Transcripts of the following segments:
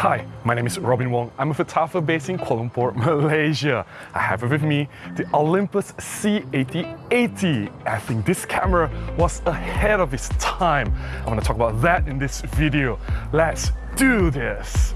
Hi, my name is Robin Wong. I'm a photographer based in Kuala Lumpur, Malaysia. I have with me the Olympus C8080. I think this camera was ahead of its time. I want to talk about that in this video. Let's do this.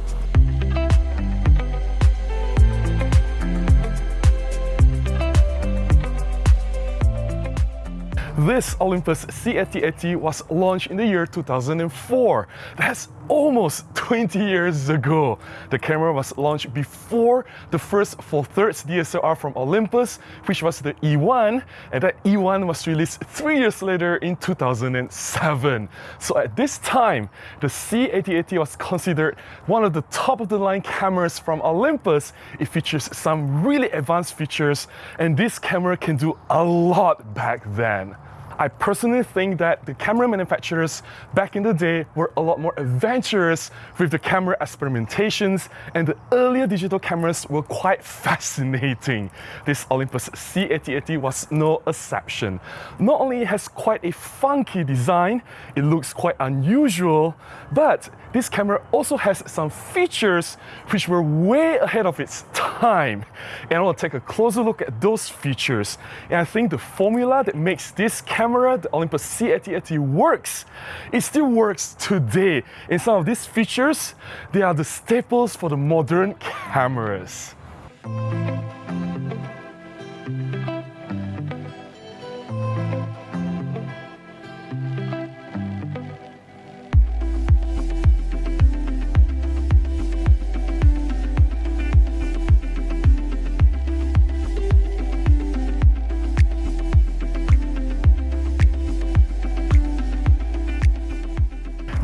This Olympus C8080 was launched in the year 2004. That's almost 20 years ago. The camera was launched before the first Four-Thirds DSLR from Olympus, which was the E1, and that E1 was released three years later in 2007. So at this time, the C8080 was considered one of the top of the line cameras from Olympus. It features some really advanced features, and this camera can do a lot back then. I personally think that the camera manufacturers back in the day were a lot more adventurous with the camera experimentations and the earlier digital cameras were quite fascinating. This Olympus C8080 was no exception. Not only has quite a funky design, it looks quite unusual, but this camera also has some features which were way ahead of its time. And I will take a closer look at those features. And I think the formula that makes this camera camera, the Olympus C8080 works. It still works today. And some of these features, they are the staples for the modern cameras.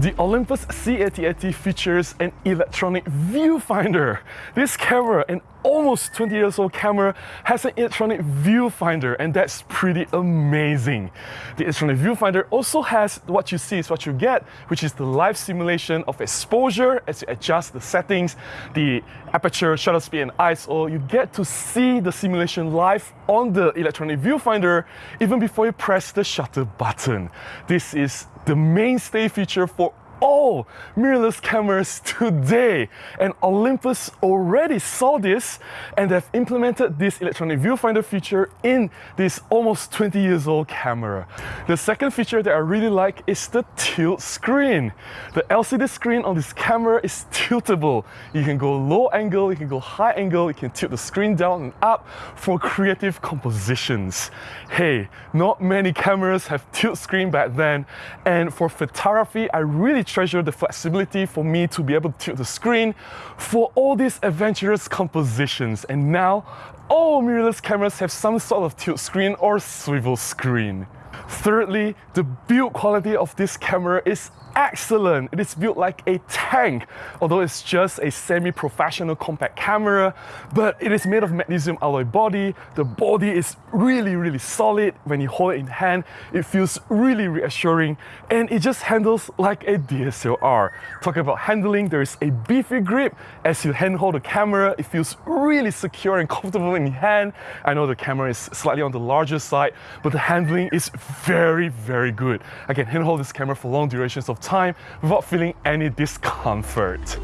The Olympus C8080 features an electronic viewfinder. This camera, an almost 20 years old camera, has an electronic viewfinder and that's pretty amazing. The electronic viewfinder also has what you see is what you get, which is the live simulation of exposure as you adjust the settings, the aperture, shutter speed and ISO. You get to see the simulation live on the electronic viewfinder even before you press the shutter button. This is the mainstay feature for all mirrorless cameras today. And Olympus already saw this and they've implemented this electronic viewfinder feature in this almost 20 years old camera. The second feature that I really like is the tilt screen. The LCD screen on this camera is tiltable. You can go low angle, you can go high angle, you can tilt the screen down and up for creative compositions. Hey, not many cameras have tilt screen back then and for photography I really treasure the flexibility for me to be able to tilt the screen for all these adventurous compositions. And now all mirrorless cameras have some sort of tilt screen or swivel screen. Thirdly, the build quality of this camera is excellent. It is built like a tank, although it's just a semi-professional compact camera, but it is made of magnesium alloy body. The body is really, really solid. When you hold it in hand, it feels really reassuring and it just handles like a DSLR. Talking about handling, there is a beefy grip. As you handhold the camera, it feels really secure and comfortable in your hand. I know the camera is slightly on the larger side, but the handling is very, very good. I can handhold this camera for long durations of time without feeling any discomfort.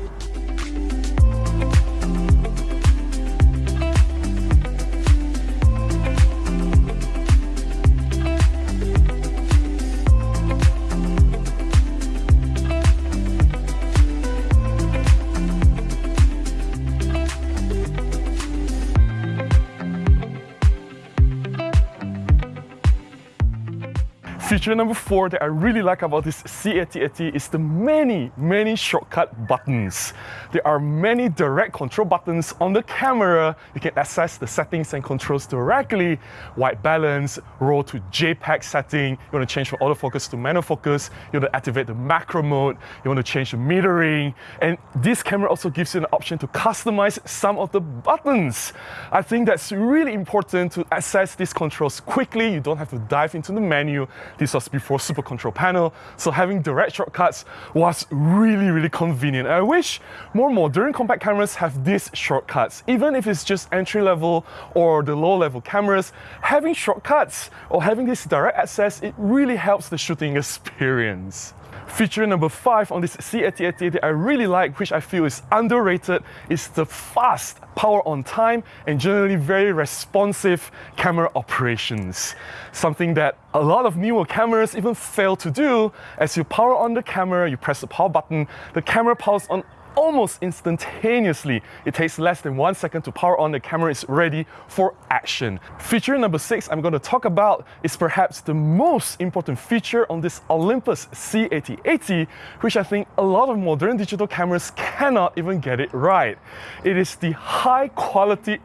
Feature number four that I really like about this C8080 is the many, many shortcut buttons. There are many direct control buttons on the camera. You can access the settings and controls directly. White balance, RAW to JPEG setting. You want to change from autofocus to manual focus. You want to activate the macro mode. You want to change the metering. And this camera also gives you an option to customize some of the buttons. I think that's really important to access these controls quickly. You don't have to dive into the menu. This was before Super Control Panel, so having direct shortcuts was really, really convenient. I wish more modern compact cameras have these shortcuts. Even if it's just entry level or the low level cameras, having shortcuts or having this direct access, it really helps the shooting experience. Feature number five on this C8080 that I really like, which I feel is underrated, is the fast power on time and generally very responsive camera operations. Something that a lot of newer cameras even fail to do. As you power on the camera, you press the power button, the camera powers on almost instantaneously. It takes less than one second to power on, the camera is ready for action. Feature number six I'm going to talk about is perhaps the most important feature on this Olympus C8080, which I think a lot of modern digital cameras cannot even get it right. It is the high quality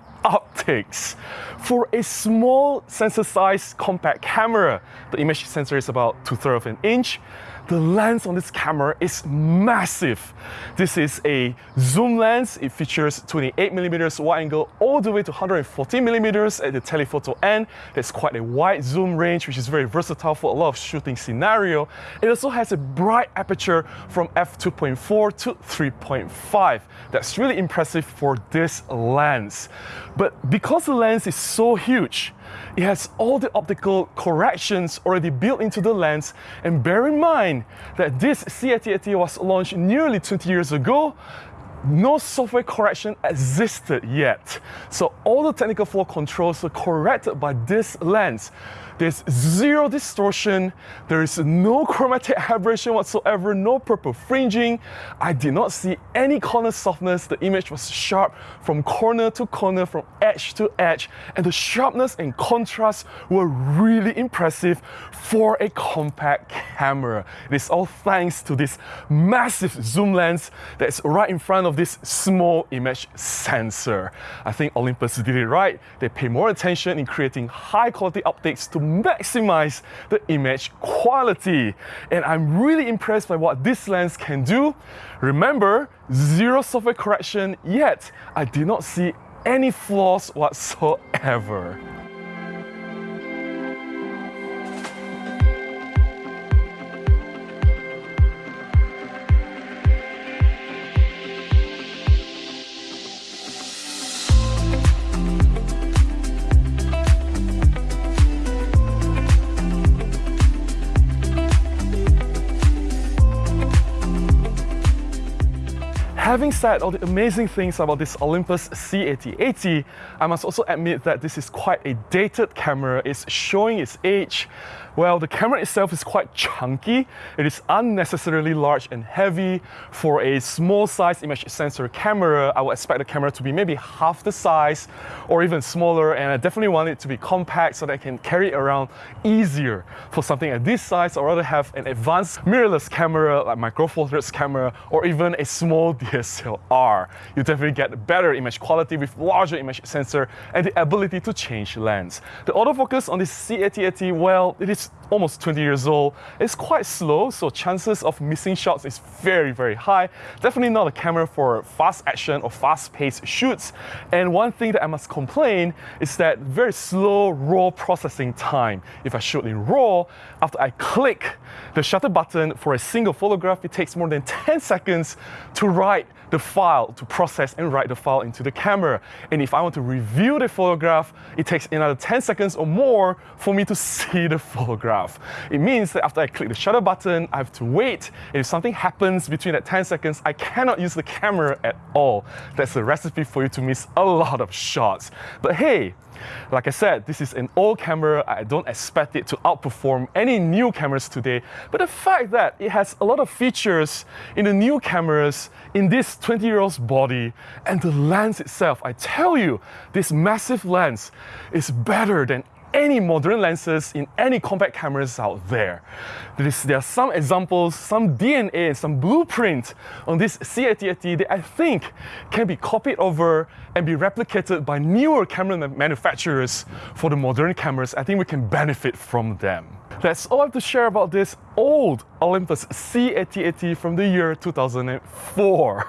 optics. For a small sensor size compact camera, the image sensor is about two-thirds of an inch, the lens on this camera is massive. This is a zoom lens. It features 28 millimeters wide angle all the way to 140 millimeters at the telephoto end. There's quite a wide zoom range, which is very versatile for a lot of shooting scenario. It also has a bright aperture from f2.4 to 3.5. That's really impressive for this lens. But because the lens is so huge, it has all the optical corrections already built into the lens. And bear in mind that this C8080 was launched nearly 20 years ago no software correction existed yet. So all the technical flow controls were corrected by this lens. There's zero distortion, there is no chromatic aberration whatsoever, no purple fringing. I did not see any corner softness. The image was sharp from corner to corner, from edge to edge, and the sharpness and contrast were really impressive for a compact camera. It is all thanks to this massive zoom lens that's right in front of this small image sensor. I think Olympus did it right. They pay more attention in creating high quality optics to maximize the image quality. And I'm really impressed by what this lens can do. Remember, zero software correction, yet I did not see any flaws whatsoever. Having said all the amazing things about this Olympus C8080, I must also admit that this is quite a dated camera. It's showing its age. Well, the camera itself is quite chunky. It is unnecessarily large and heavy. For a small size image sensor camera, I would expect the camera to be maybe half the size or even smaller. And I definitely want it to be compact so that I can carry it around easier. For something at this size, I'd rather have an advanced mirrorless camera like my Four Thirds camera or even a small DSLR. You definitely get better image quality with larger image sensor and the ability to change lens. The autofocus on this C8080, well, it is almost 20 years old. It's quite slow, so chances of missing shots is very, very high. Definitely not a camera for fast action or fast-paced shoots. And one thing that I must complain is that very slow RAW processing time. If I shoot in RAW, after I click the shutter button for a single photograph, it takes more than 10 seconds to write the file, to process and write the file into the camera. And if I want to review the photograph, it takes another 10 seconds or more for me to see the photograph. It means that after I click the shutter button, I have to wait. If something happens between that 10 seconds, I cannot use the camera at all. That's a recipe for you to miss a lot of shots. But hey, like I said, this is an old camera. I don't expect it to outperform any new cameras today. But the fact that it has a lot of features in the new cameras in this 20 year old's body and the lens itself, I tell you, this massive lens is better than any modern lenses in any compact cameras out there. There, are some examples, some DNA and some blueprint on this C8080 that I think can be copied over and be replicated by newer camera manufacturers for the modern cameras. I think we can benefit from them. That's all I have to share about this old Olympus C8080 from the year 2004.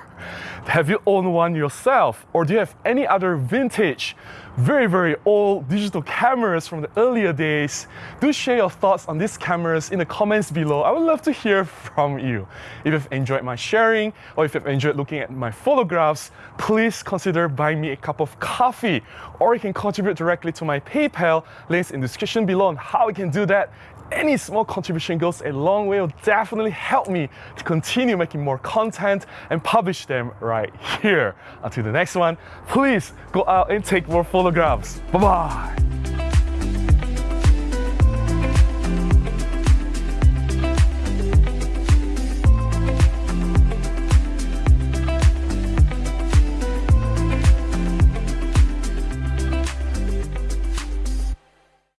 Have you owned one yourself? Or do you have any other vintage very, very old digital cameras from the earlier days. Do share your thoughts on these cameras in the comments below. I would love to hear from you. If you've enjoyed my sharing or if you've enjoyed looking at my photographs, please consider buying me a cup of coffee or you can contribute directly to my PayPal. Links in the description below on how you can do that any small contribution goes a long way. It'll definitely help me to continue making more content and publish them right here. Until the next one, please go out and take more photographs. Bye bye.